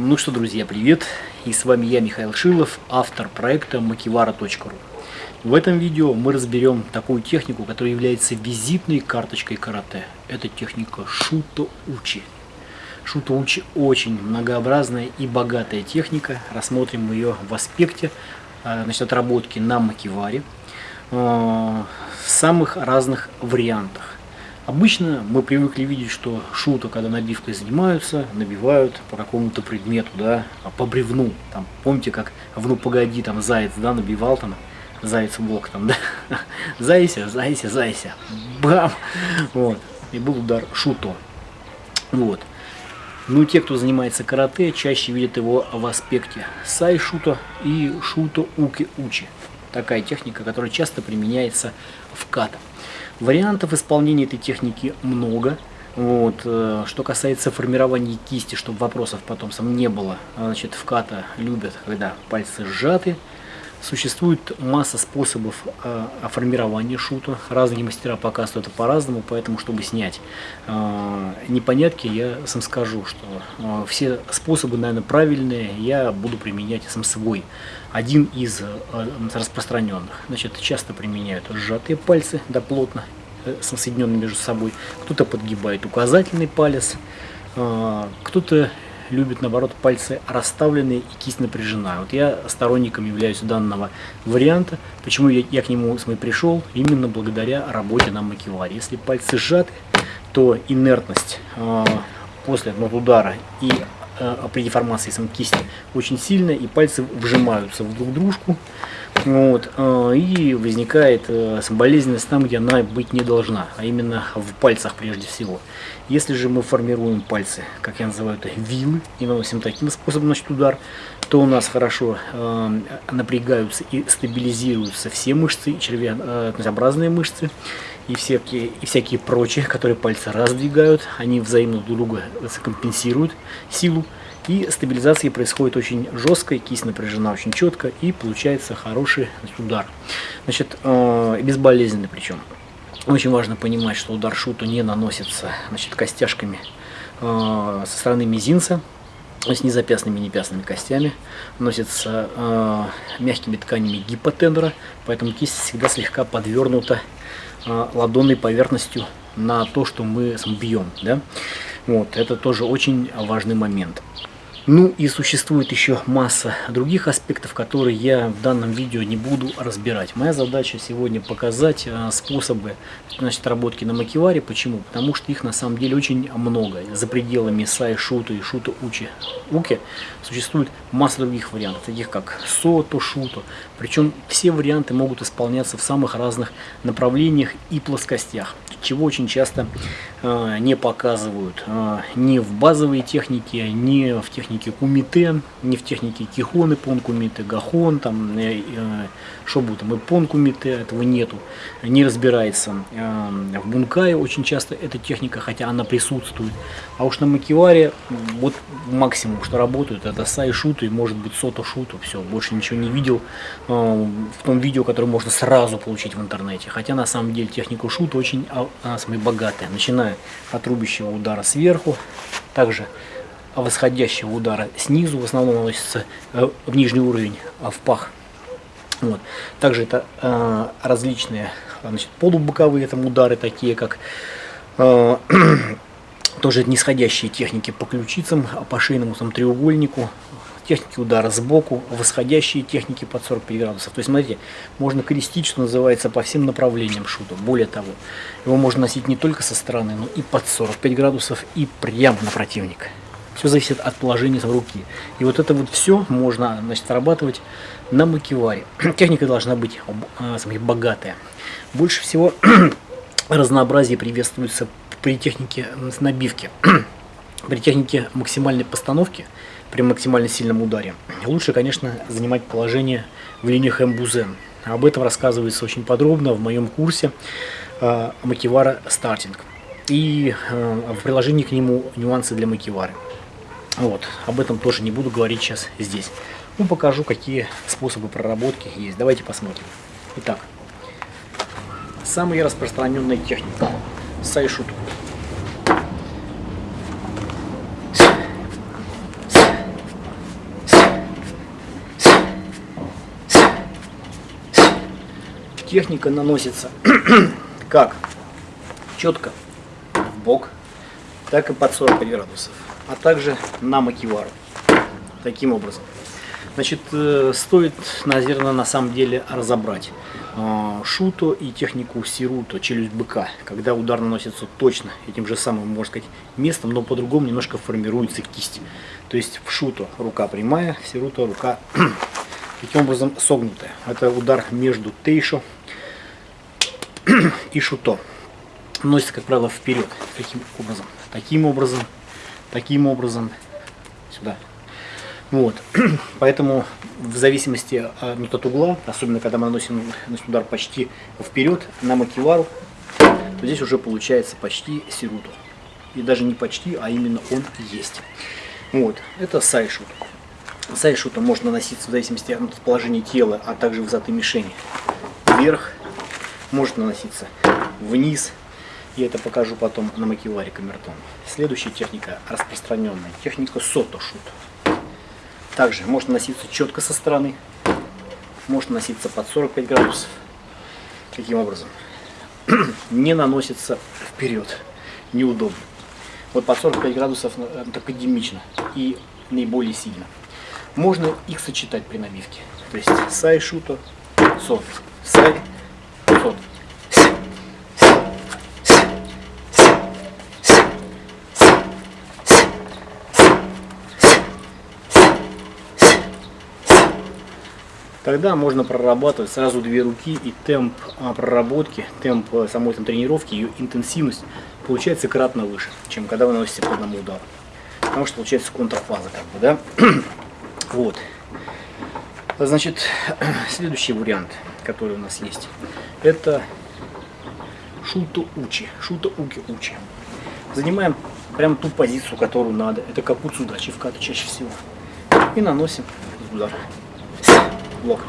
Ну что, друзья, привет! И с вами я, Михаил Шилов, автор проекта makivara.ru. В этом видео мы разберем такую технику, которая является визитной карточкой карате. Это техника Шуто-Учи. Шуто-Учи очень многообразная и богатая техника. Рассмотрим ее в аспекте э, значит, отработки на макиваре э, в самых разных вариантах. Обычно мы привыкли видеть, что шута, когда набивкой занимаются, набивают по какому-то предмету, да, по бревну. Там, помните, как в «Ну погоди», там заяц, да, набивал там, заяц блок там, да, зайся, зайся, зайся, бам, вот, и был удар шуто, вот. Ну, те, кто занимается карате, чаще видят его в аспекте сай-шута и шуто-уки-учи. Такая техника, которая часто применяется в ката. Вариантов исполнения этой техники много. Вот. Э, что касается формирования кисти, чтобы вопросов потом сам не было, значит, в ката любят, когда пальцы сжаты. Существует масса способов э, формирования шута. Разные мастера показывают это по-разному, поэтому, чтобы снять э, непонятки, я сам скажу, что э, все способы, наверное, правильные, я буду применять сам свой. Один из э, распространенных. Значит, часто применяют сжатые пальцы, да, плотно, э, соединенные между собой. Кто-то подгибает указательный палец, э, кто-то любит, наоборот, пальцы расставленные и кисть напряжена. Вот я сторонником являюсь данного варианта. Почему я, я к нему с пришел? Именно благодаря работе на макеваре. Если пальцы сжаты, то инертность э, после ну, удара и при деформации сам кисти очень сильная, и пальцы вжимаются в друг дружку. Вот, э, и возникает э, болезненность там, где она быть не должна, а именно в пальцах прежде всего. Если же мы формируем пальцы, как я называю это, вилы, и наносим таким способом значит, удар, то у нас хорошо э, напрягаются и стабилизируются все мышцы, червеобразные мышцы, и всякие, и всякие прочие, которые пальцы раздвигают, они взаимно друг друга компенсируют силу. И стабилизация происходит очень жестко, кисть напряжена очень четко, и получается хороший удар. Значит, э, безболезненный причем. Очень важно понимать, что удар шуту не наносится значит, костяшками э, со стороны мизинца, то есть не запястными, не пястными костями, носится э, мягкими тканями гипотендера, поэтому кисть всегда слегка подвернута ладонной поверхностью на то, что мы бьем. Да? Вот, это тоже очень важный момент. Ну и существует еще масса других аспектов, которые я в данном видео не буду разбирать. Моя задача сегодня показать э, способы значит, работки на макеваре. Почему? Потому что их на самом деле очень много. За пределами сай, шута и шута учи уки существует масса других вариантов, таких как сото, шуто. Причем все варианты могут исполняться в самых разных направлениях и плоскостях чего очень часто э, не показывают э, ни в базовой технике, ни в технике кумите, ни в технике кихоны, пон кумите, гахон, там, э, э, что будет там, и пон кумите, этого нету, не разбирается. Э, в бункае очень часто эта техника, хотя она присутствует, а уж на макиваре вот максимум, что работают, это сай шуту и может быть сото шуту, все, больше ничего не видел в том видео, которое можно сразу получить в интернете, хотя на самом деле техника шута очень а, она самая богатая, начиная от рубящего удара сверху, также восходящего удара снизу, в основном наносится э, в нижний уровень, а в пах. Вот. Также это э, различные значит, полубоковые там, удары, такие как э, тоже нисходящие техники по ключицам, по шейному там, треугольнику, техники удара сбоку, восходящие техники под 45 градусов. То есть, смотрите, можно крестить, что называется, по всем направлениям шута. Более того, его можно носить не только со стороны, но и под 45 градусов, и прямо на противника. Все зависит от положения руки. И вот это вот все можно значит, срабатывать на макеваре. Техника должна быть э, богатая. Больше всего разнообразие приветствуется при технике набивки. При технике максимальной постановки – при максимально сильном ударе. Лучше, конечно, занимать положение в линиях М-Бузен. Об этом рассказывается очень подробно в моем курсе э, Макивара Стартинг. И э, в приложении к нему нюансы для Макивары. Вот, об этом тоже не буду говорить сейчас здесь. Ну, покажу, какие способы проработки есть. Давайте посмотрим. Итак, самая распространенная техника Сайшут. Техника наносится как четко в бок, так и под 45 градусов а также на макивару. Таким образом. Значит, э, стоит, наверное, на самом деле разобрать э, шуто и технику сируто, челюсть быка, когда удар наносится точно этим же самым, можно сказать, местом, но по-другому немножко формируется кисть. То есть в шуто рука прямая, в сируто рука таким образом согнутая. Это удар между тейшо и шуто. Носится, как правило, вперед. Таким образом. Таким образом. Таким образом. Сюда. Вот. Поэтому в зависимости от, от угла, особенно когда мы наносим, удар почти вперед на макивару, то здесь уже получается почти сируту. И даже не почти, а именно он есть. Вот. Это сайшут. Сайшута может наноситься в зависимости от положения тела, а также высоты мишени. Вверх, может наноситься вниз. Я это покажу потом на макиваре камертон. Следующая техника распространенная. Техника сото-шут. Также может носиться четко со стороны, может носиться под 45 градусов. Таким образом. Не наносится вперед. Неудобно. Вот под 45 градусов э, академично и наиболее сильно. Можно их сочетать при набивке. То есть сай шуто, сот, сай, сот. Тогда можно прорабатывать сразу две руки и темп а, проработки, темп э, самой там, тренировки, ее интенсивность получается кратно выше, чем когда вы наносите по одному удару. Потому что получается контрфаза как бы, да? вот. Значит, следующий вариант, который у нас есть, это шута учи, шута уки учи. Занимаем прям ту позицию, которую надо. Это капуцу дачи в ката чаще всего. И наносим удар блок.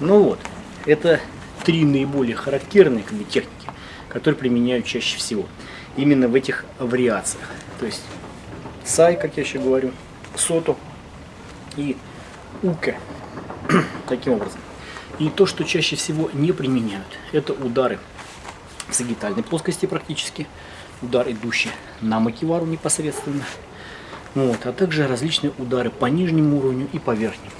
Ну вот, это три наиболее характерные как бы, техники, которые применяют чаще всего. Именно в этих вариациях. То есть сай, как я еще говорю, сото и уке. Таким образом. И то, что чаще всего не применяют, это удары в сагитальной плоскости практически удар, идущий на макивару непосредственно. Вот, а также различные удары по нижнему уровню и по верхнему.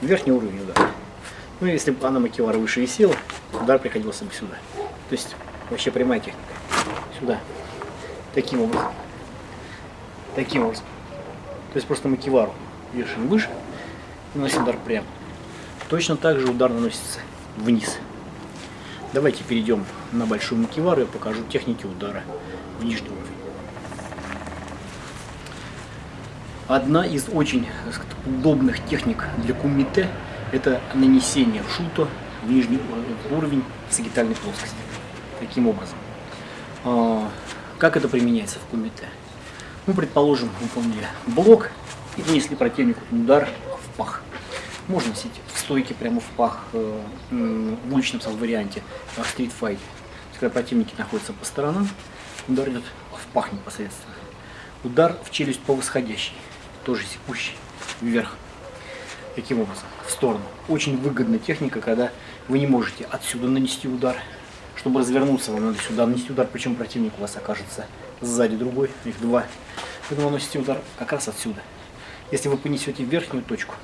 Верхний уровень удара. Ну, если бы она макивара выше висела, удар приходился бы сюда. То есть, вообще прямая техника. Сюда. Таким образом. Таким образом. То есть, просто макивару вешаем выше и наносим удар прямо. Точно так же удар наносится вниз. Давайте перейдем на большую макивару и покажу техники удара в нижний. Одна из очень сказать, удобных техник для кумите это нанесение в шуто в нижний уровень сагитальной плоскости. Таким образом. А, как это применяется в кумите? Ну, предположим, выполнили блок и нанесли противнику удар в пах. Можно носить в стойке прямо в пах э, в уличном варианте, в стритфайте. Когда противники находятся по сторонам, удар идет в пах непосредственно. Удар в челюсть по восходящей, тоже секущий вверх. Таким образом, в сторону. Очень выгодная техника, когда вы не можете отсюда нанести удар. Чтобы развернуться, вам надо сюда нанести удар, причем противник у вас окажется сзади другой, их два. Поэтому наносите удар как раз отсюда. Если вы понесете верхнюю точку,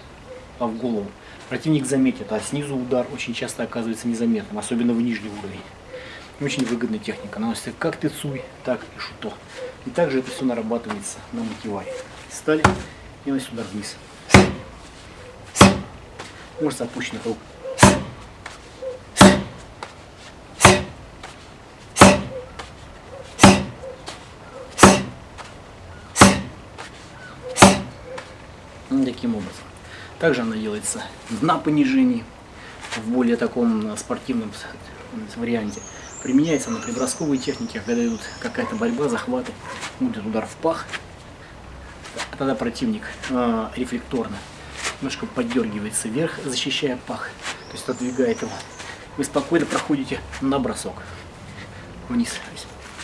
а в голову, противник заметит, а снизу удар очень часто оказывается незаметным, особенно в нижний уровень. Очень выгодная техника. Наносится как тецуй, так и шуто. И также это все нарабатывается на мотиваре. Стали и наносим удар вниз. Может с опущенных рук. Таким образом. Также она делается на понижении, в более таком спортивном варианте. Применяется она при бросковой технике, когда идут какая-то борьба, захваты, будет удар в пах. А тогда противник э, рефлекторно немножко поддергивается вверх, защищая пах, то есть отодвигает его. Вы спокойно проходите на бросок. Вниз.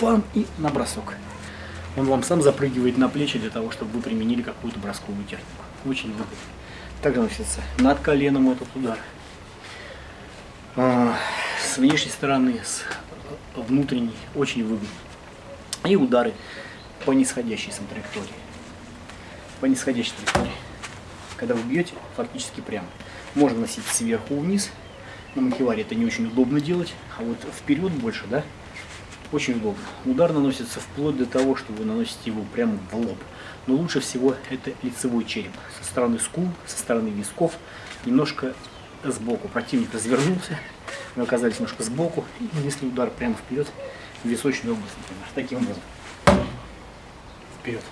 Пам и на бросок. он вам сам запрыгивает на плечи для того, чтобы вы применили какую-то бросковую технику. Очень выгодно. Также носится над коленом этот удар. А, с внешней стороны, с внутренней, очень выгодно. И удары по нисходящей сам траектории. По нисходящей траектории. Когда вы бьете, фактически прямо. Можно носить сверху вниз. На макеваре это не очень удобно делать. А вот вперед больше, да, очень удобно. Удар наносится вплоть до того, что вы наносите его прямо в лоб. Но лучше всего это лицевой череп. Со стороны скул, со стороны висков, немножко сбоку. Противник развернулся, вы оказались немножко сбоку и нанесли удар прямо вперед в височную область, например. Таким образом. Вперед.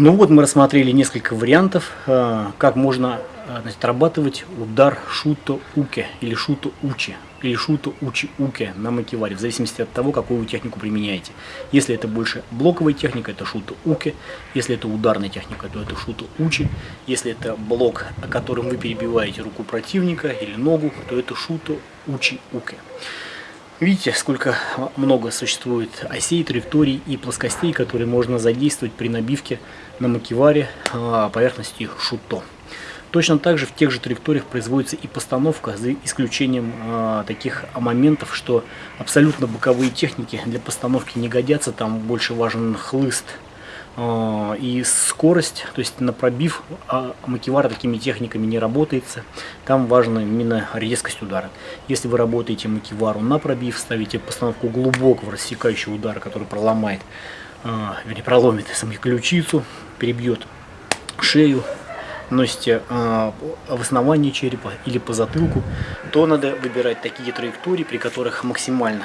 Ну вот мы рассмотрели несколько вариантов, э, как можно э, значит, отрабатывать удар шуто уке или шуто учи или шуто учи уке на макеваре, в зависимости от того, какую вы технику применяете. Если это больше блоковая техника, это шуто уке. Если это ударная техника, то это шуто учи. Если это блок, которым вы перебиваете руку противника или ногу, то это шуто учи уке. Видите, сколько много существует осей, траекторий и плоскостей, которые можно задействовать при набивке на макеваре а, поверхности шуто. Точно так же в тех же траекториях производится и постановка, за исключением э, таких моментов, что абсолютно боковые техники для постановки не годятся, там больше важен хлыст и скорость, то есть на пробив а макевар такими техниками не работается, там важна именно резкость удара. Если вы работаете макевару на пробив, ставите постановку глубокого рассекающего удара, который проломает, э, вернее проломит саму ключицу, перебьет шею, носите э, в основании черепа или по затылку, то надо выбирать такие траектории, при которых максимально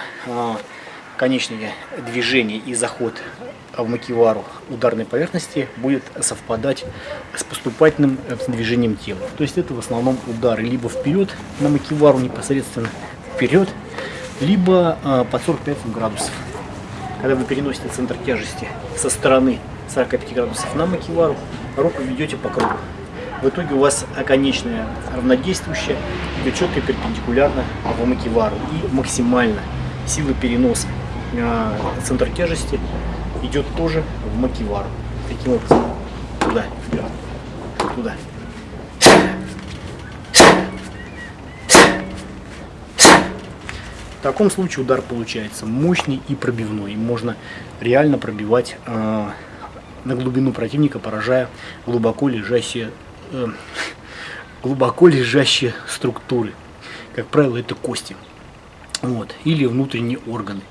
конечное движение и заход в макевару ударной поверхности будет совпадать с поступательным э, движением тела. То есть это в основном удары либо вперед на макевару непосредственно вперед, либо э, под 45 градусов. Когда вы переносите центр тяжести со стороны 45 градусов на макевару, руку ведете по кругу. В итоге у вас оконечная равнодействующая идет четко перпендикулярно в макевару и максимально сила переноса э, центр тяжести идет тоже в макевару. Таким образом, туда, туда. В таком случае удар получается мощный и пробивной. Можно реально пробивать э, на глубину противника, поражая глубоко лежащие э, глубоко лежащие структуры. Как правило, это кости. Вот. Или внутренние органы.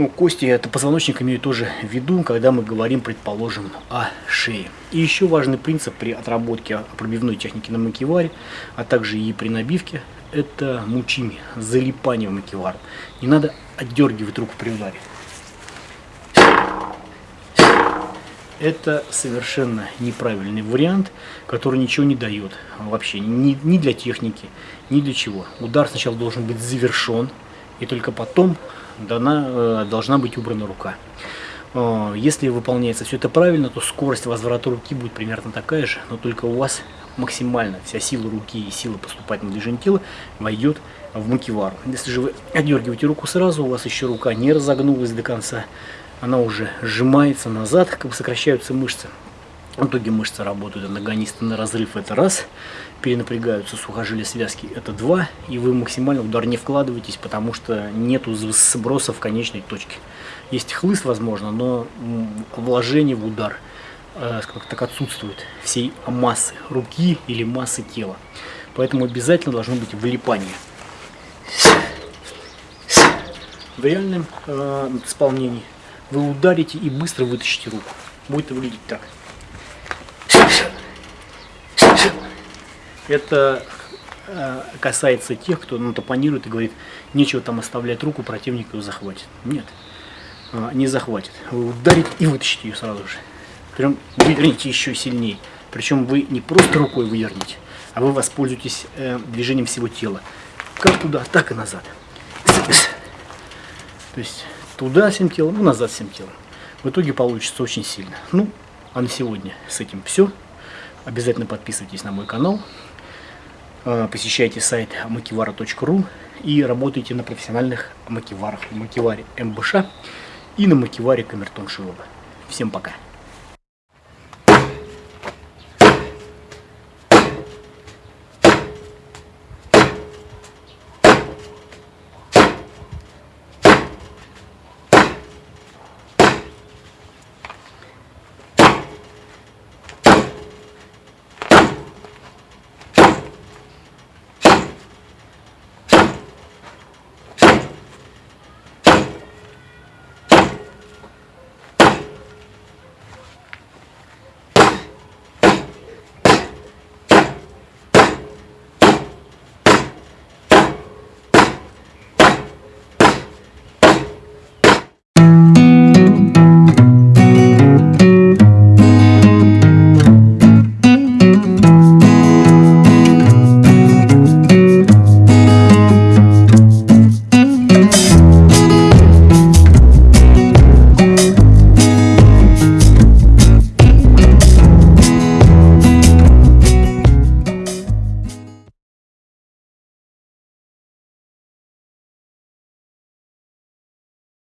Ну, кости это позвоночник имею тоже в виду, когда мы говорим, предположим, о шее. И еще важный принцип при отработке пробивной техники на макеваре, а также и при набивке, это мучими, залипание в макевар. Не надо отдергивать руку при ударе. это совершенно неправильный вариант, который ничего не дает вообще, ни, ни для техники, ни для чего. Удар сначала должен быть завершен, и только потом дана, э, должна быть убрана рука. Э, если выполняется все это правильно, то скорость возврата руки будет примерно такая же, но только у вас максимально вся сила руки и сила поступательного движения тела войдет в макевару. Если же вы отдергиваете руку сразу, у вас еще рука не разогнулась до конца, она уже сжимается назад, как бы сокращаются мышцы. В итоге мышцы работают анагонисты на разрыв, это раз. Перенапрягаются сухожилия связки, это два. И вы максимально удар не вкладываетесь, потому что нету сброса в конечной точке. Есть хлыст, возможно, но вложение в удар э, как так отсутствует всей массы руки или массы тела. Поэтому обязательно должно быть вылипание. В реальном э, исполнении вы ударите и быстро вытащите руку. Будет выглядеть так. Это э, касается тех, кто ну, топонирует и говорит, нечего там оставлять руку, противник ее захватит. Нет, э, не захватит. Вы ударите и вытащите ее сразу же. Прям выверните еще сильнее. Причем вы не просто рукой вывернете, а вы воспользуетесь э, движением всего тела. Как туда, так и назад. То есть туда всем телом и назад всем телом. В итоге получится очень сильно. Ну, а на сегодня с этим все. Обязательно подписывайтесь на мой канал, посещайте сайт makivara.ru и работайте на профессиональных макиварах, макиваре МБШ и на макиваре Камертон Шилова. Всем пока!